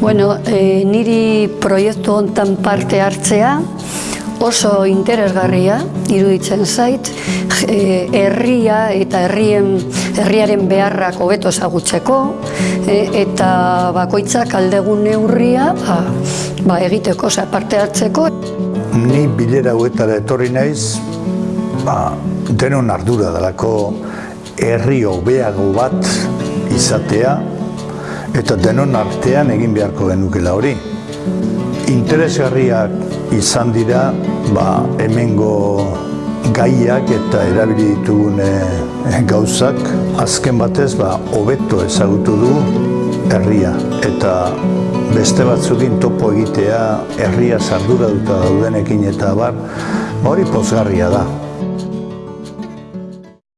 Bueno, e, niri proiektu hontan parte hartzea oso interesgarria iruditzen zait, e, herria eta herrien, herriaren beharrak hobeto ezagutzeko e, eta bakoitzak aldegun neurria ba, ba, egiteko, oza, parte hartzeko. Ni bilera huetara etorri naiz, ba, denon ardura dalako herri hobeago bat izatea eta denon artean egin beharko genukela hori. Interesgarriak izan dira ba, hemengo gaiak eta erabili ditugun eh, gauzak azken batez ba, hobeto ezagutu du herria eta beste batzukin topo egitea herria sardura duta daudenekin eta bar hori pozgarria da.